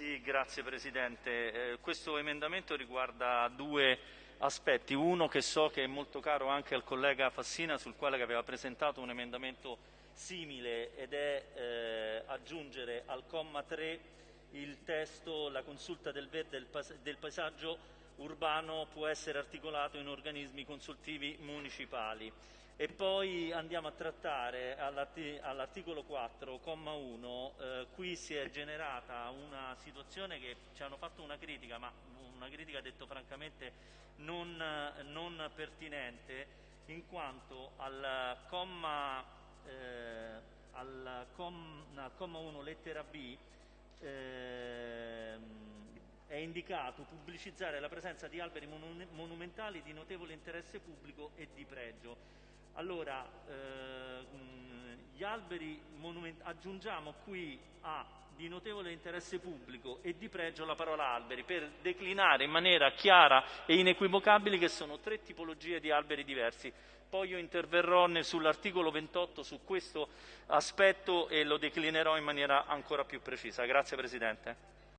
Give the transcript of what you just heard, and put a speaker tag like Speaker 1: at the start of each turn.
Speaker 1: Sì, grazie Presidente. Eh, questo emendamento riguarda due aspetti. Uno che so che è molto caro anche al collega Fassina, sul quale aveva presentato un emendamento simile, ed è eh, aggiungere al comma 3 il testo la consulta del del, pas del paesaggio urbano può essere articolato in organismi consultivi municipali. E poi andiamo a trattare all'articolo 4, comma 1, eh, qui si è generata una situazione che ci hanno fatto una critica, ma una critica detto francamente non, non pertinente, in quanto al comma, eh, al com, al comma 1 lettera B eh, è indicato pubblicizzare la presenza di alberi monumentali di notevole interesse pubblico e di pregio. Allora, eh, gli alberi aggiungiamo qui a di notevole interesse pubblico e di pregio la parola alberi per declinare in maniera chiara e inequivocabile che sono tre tipologie di alberi diversi. Poi io interverrò sull'articolo 28 su questo aspetto e lo declinerò in maniera ancora più precisa. Grazie Presidente.